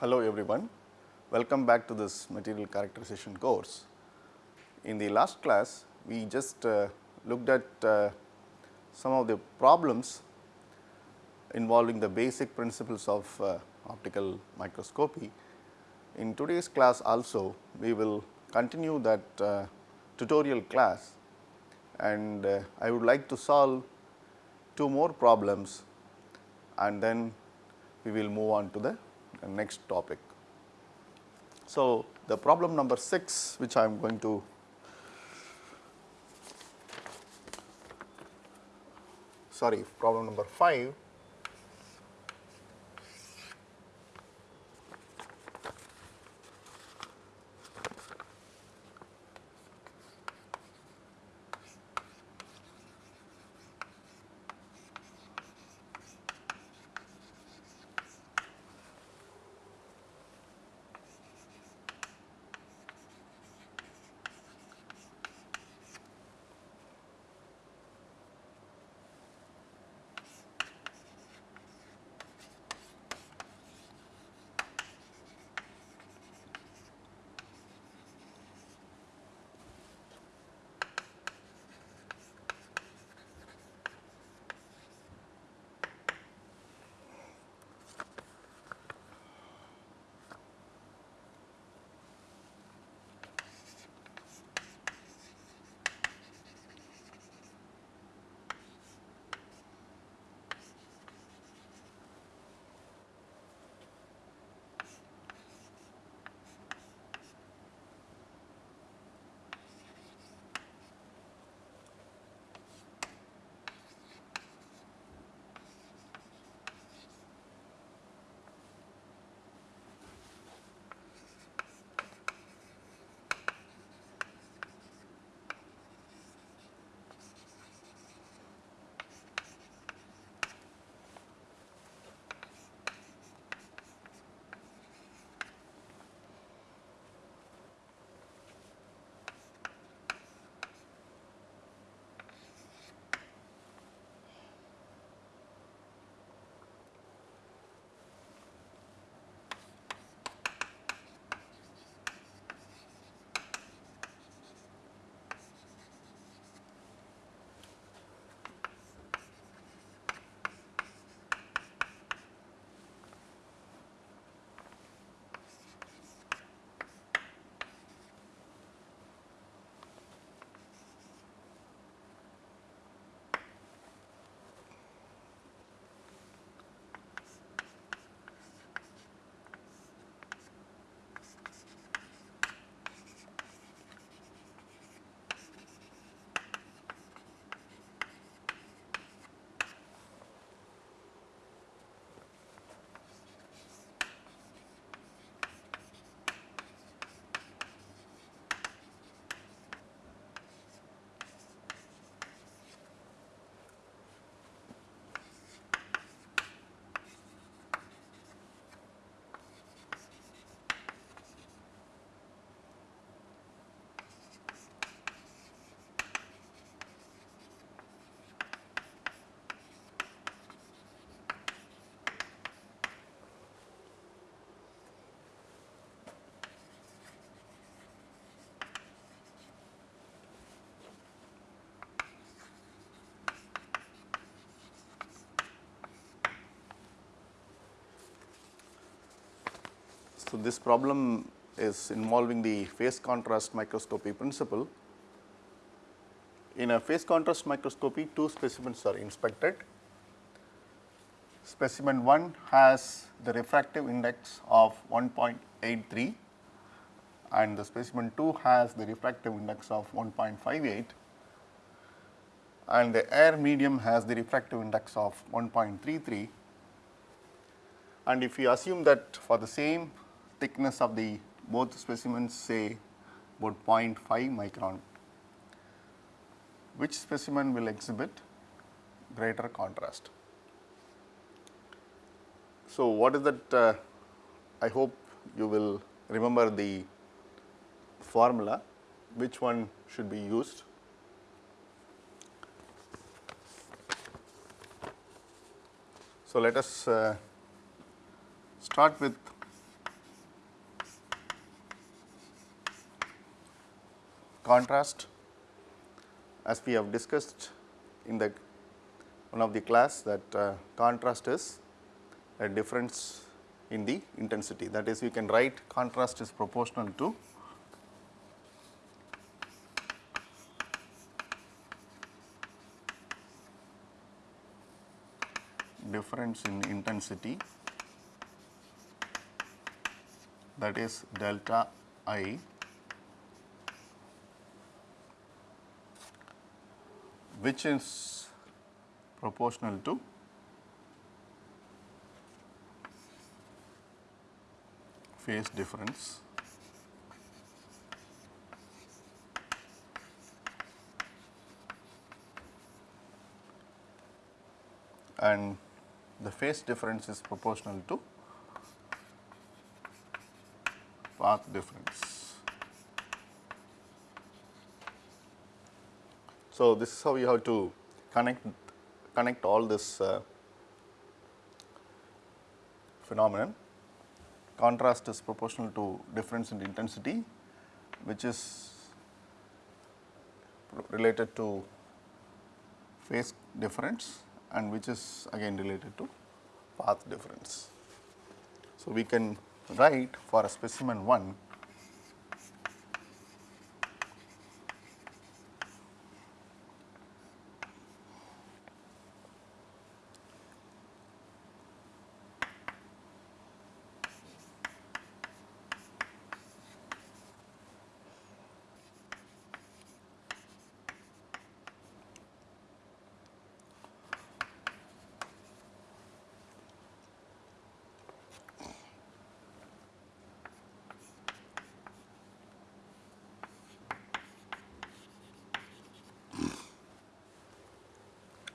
Hello everyone, welcome back to this material characterization course. In the last class, we just uh, looked at uh, some of the problems involving the basic principles of uh, optical microscopy. In today's class also, we will continue that uh, tutorial class and uh, I would like to solve two more problems and then we will move on to the next topic. So, the problem number 6 which I am going to sorry problem number 5 So, this problem is involving the phase contrast microscopy principle. In a phase contrast microscopy, two specimens are inspected. Specimen 1 has the refractive index of 1.83 and the specimen 2 has the refractive index of 1.58 and the air medium has the refractive index of 1.33 and if you assume that for the same thickness of the both specimens say about 0.5 micron, which specimen will exhibit greater contrast. So, what is that uh, I hope you will remember the formula which one should be used. So, let us uh, start with contrast as we have discussed in the one of the class that uh, contrast is a difference in the intensity. That is we can write contrast is proportional to difference in intensity that is delta i which is proportional to phase difference and the phase difference is proportional to path difference. So, this is how you have to connect connect all this uh, phenomenon. Contrast is proportional to difference in intensity which is related to phase difference and which is again related to path difference. So, we can write for a specimen 1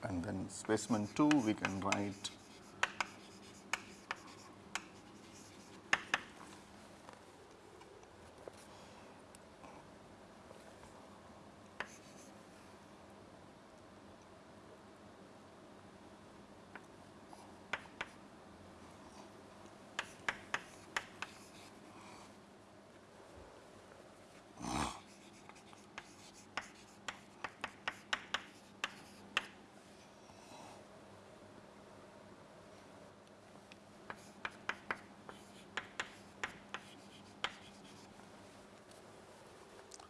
and then specimen 2 we can write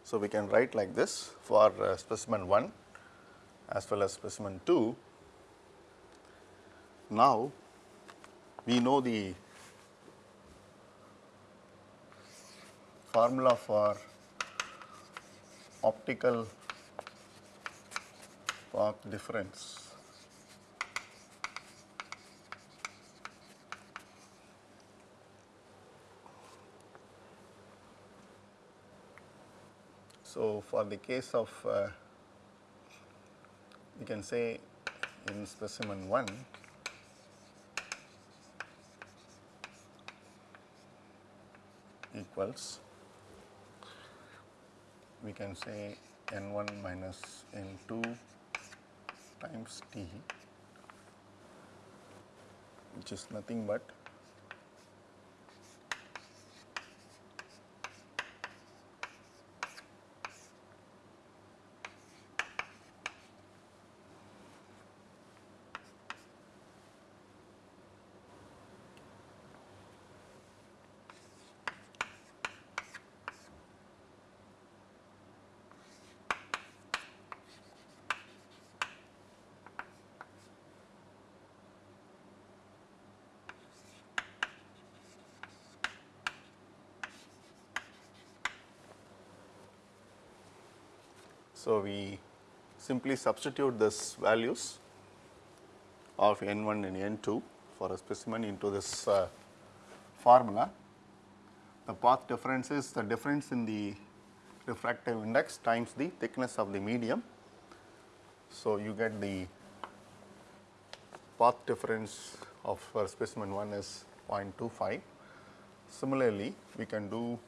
So, we can write like this for uh, specimen 1 as well as specimen 2. Now, we know the formula for optical path difference. So, for the case of uh, we can say in specimen 1 equals we can say n 1 minus n 2 times t which is nothing but So, we simply substitute this values of n 1 and n 2 for a specimen into this uh, formula. The path difference is the difference in the refractive index times the thickness of the medium. So, you get the path difference of specimen 1 is 0.25. Similarly, we can do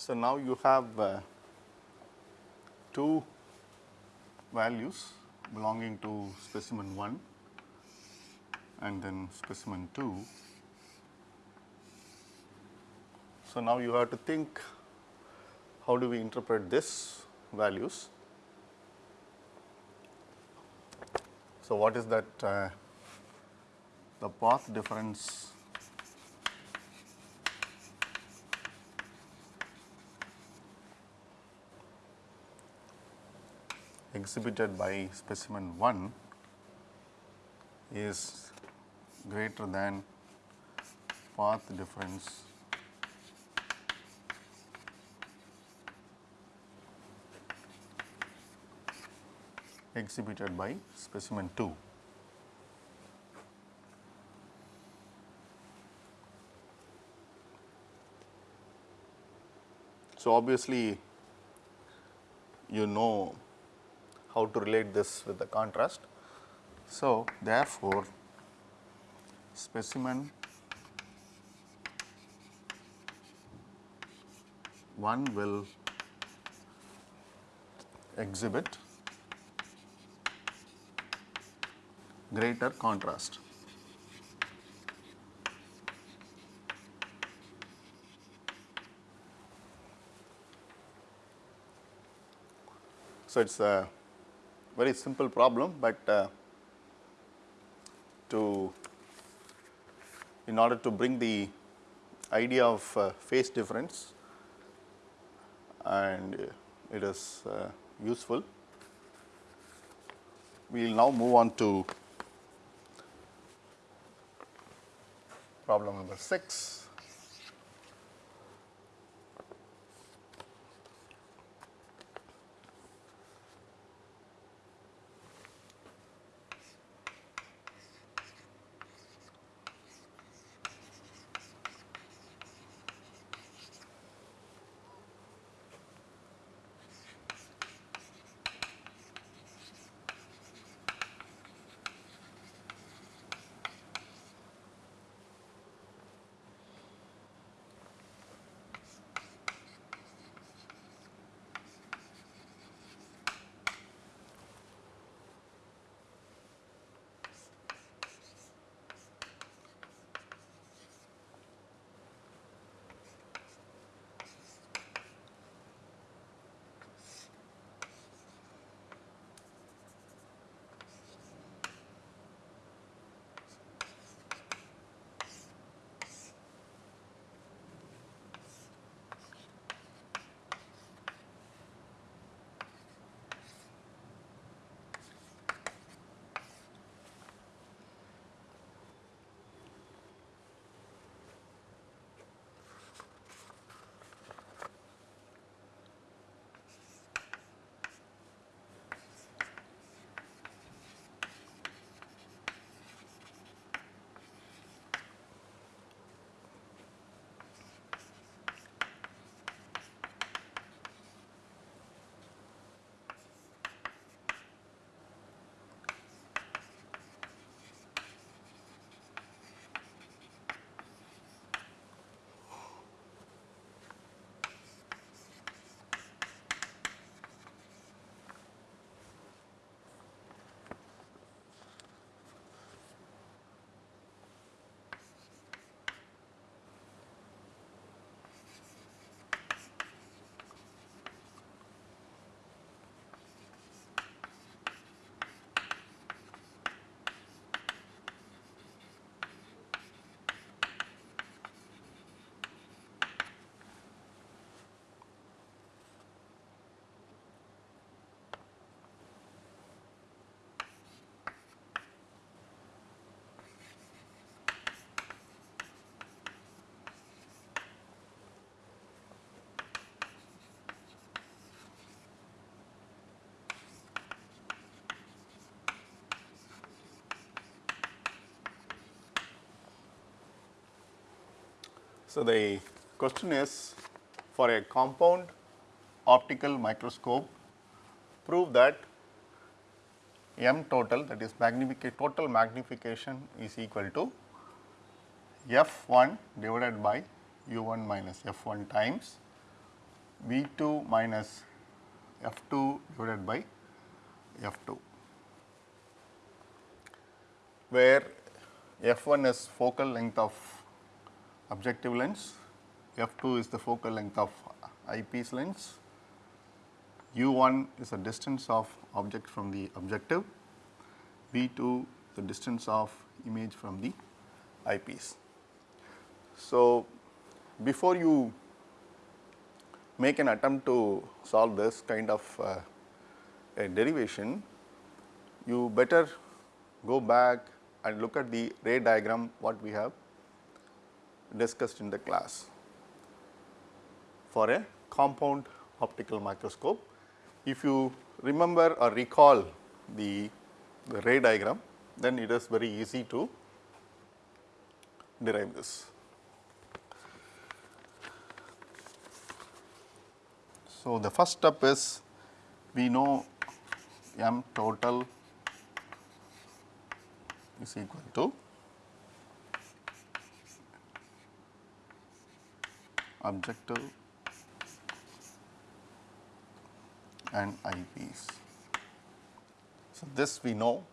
So, now you have uh, two values belonging to specimen 1 and then specimen 2. So, now you have to think how do we interpret this values. So, what is that uh, the path difference exhibited by specimen 1 is greater than path difference exhibited by specimen 2. So, obviously, you know how to relate this with the contrast. So, therefore, specimen 1 will exhibit greater contrast. So, it is a very simple problem, but uh, to in order to bring the idea of uh, phase difference and it is uh, useful. We will now move on to problem number 6. So, the question is for a compound optical microscope prove that m total that is magnification total magnification is equal to f 1 divided by u 1 minus f 1 times V 2 minus F 2 divided by F 2 where F 1 is focal length of objective lens, F 2 is the focal length of eyepiece lens, U 1 is the distance of object from the objective, V 2 the distance of image from the eyepiece. So, before you make an attempt to solve this kind of uh, a derivation, you better go back and look at the ray diagram what we have discussed in the class for a compound optical microscope. If you remember or recall the, the ray diagram, then it is very easy to derive this. So, the first step is we know m total is equal to objective and eyepiece. So, this we know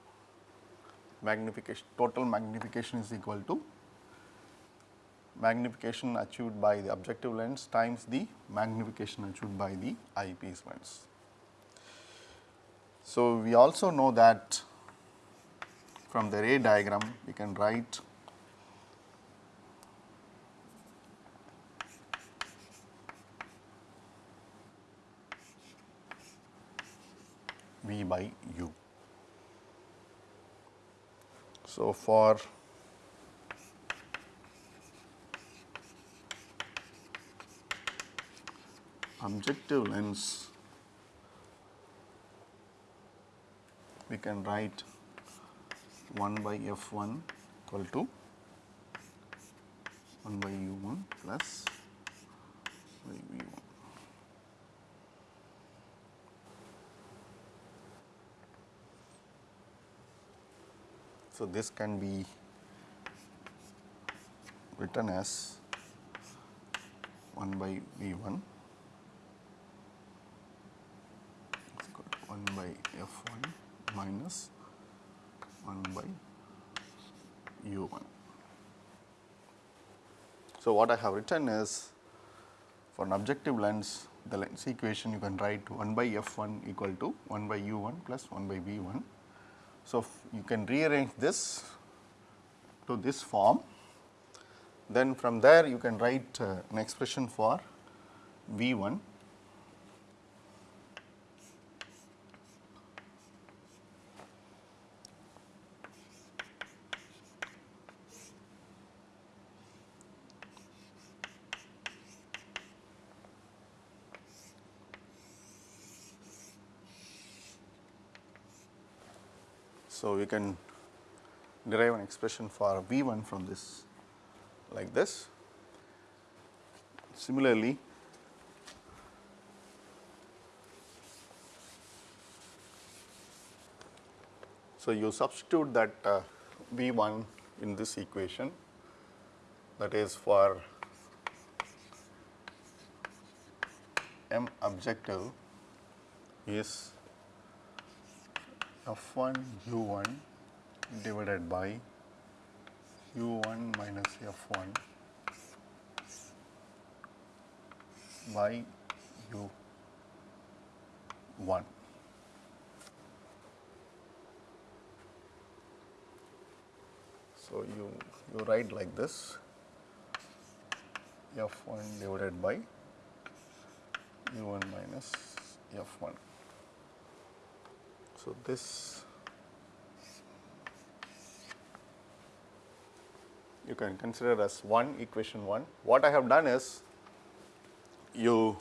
magnification total magnification is equal to magnification achieved by the objective lens times the magnification achieved by the eyepiece lens. So, we also know that from the ray diagram we can write V by U. So, for objective lens we can write 1 by f1 equal to 1 by u1 plus by v1. So, this can be written as 1 by v 1 1 by f 1 minus 1 by u 1. So, what I have written is for an objective lens the lens equation you can write 1 by f 1 equal to 1 by u 1 plus 1 by v 1. So, you can rearrange this to this form. Then from there you can write uh, an expression for V1 So, we can derive an expression for V 1 from this like this. Similarly, so you substitute that uh, V 1 in this equation that is for m objective is f1 u1 divided by u1 minus f1 by u1. So, you, you write like this f1 divided by u1 minus f1. So, this you can consider as one equation 1. What I have done is you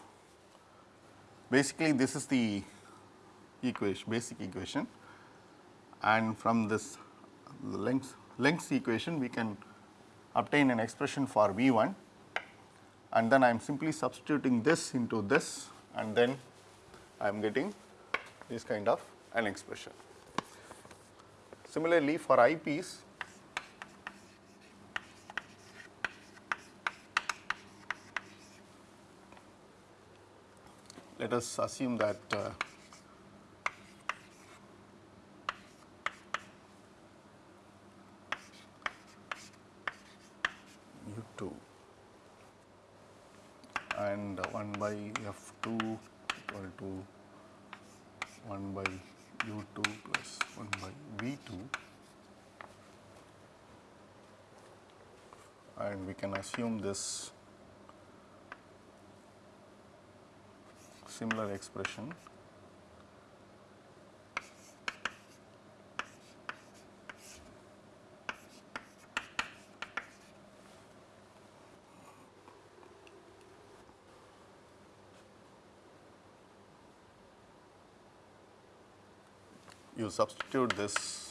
basically this is the equation basic equation. And from this lens lens equation we can obtain an expression for V 1 and then I am simply substituting this into this. And then I am getting this kind of an expression. Similarly, for eyepiece let us assume that uh, u2 and 1 by f2 equal to 1 by u2 plus 1 by v2 and we can assume this similar expression. You substitute this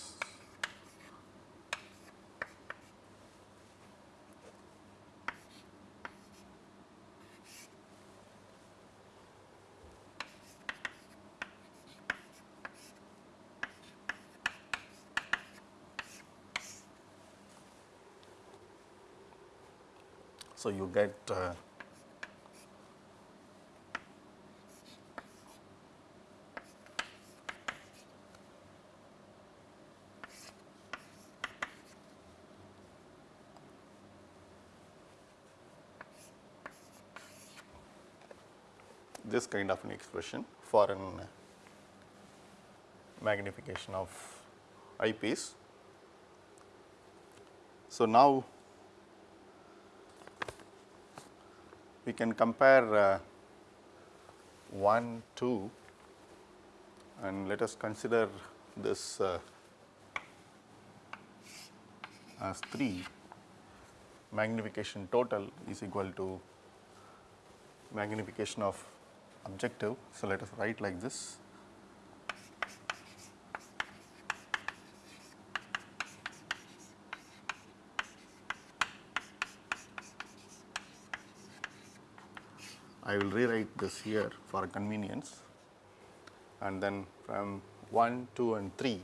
So, you get uh, this kind of an expression for an magnification of eyepiece. So, now we can compare uh, 1, 2 and let us consider this uh, as 3 magnification total is equal to magnification of objective. So, let us write like this I will rewrite this here for convenience. And then from 1, 2 and 3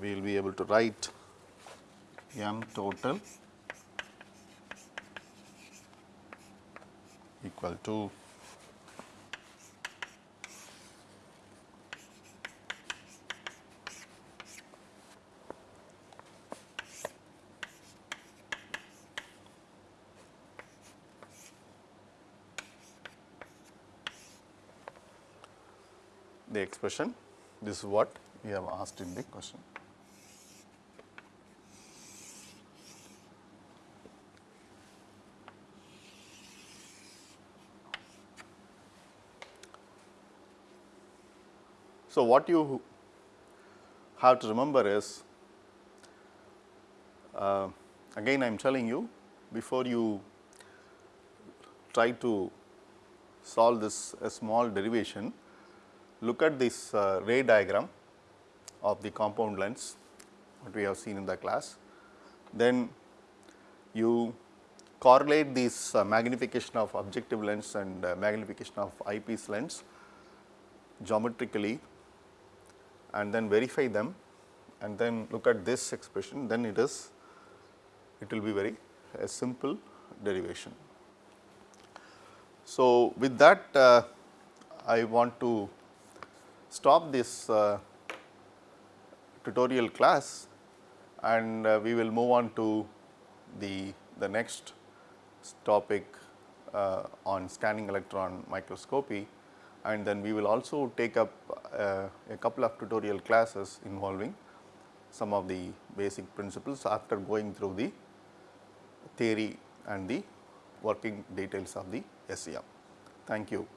we will be able to write m total equal to the expression this is what we have asked in the question. So, what you have to remember is uh, again I am telling you before you try to solve this a small derivation look at this uh, ray diagram of the compound lens what we have seen in the class. Then you correlate this uh, magnification of objective lens and uh, magnification of eyepiece lens geometrically and then verify them and then look at this expression then it is it will be very a simple derivation. So, with that uh, I want to stop this uh, tutorial class and uh, we will move on to the, the next topic uh, on scanning electron microscopy and then we will also take up uh, a couple of tutorial classes involving some of the basic principles after going through the theory and the working details of the SEM. Thank you.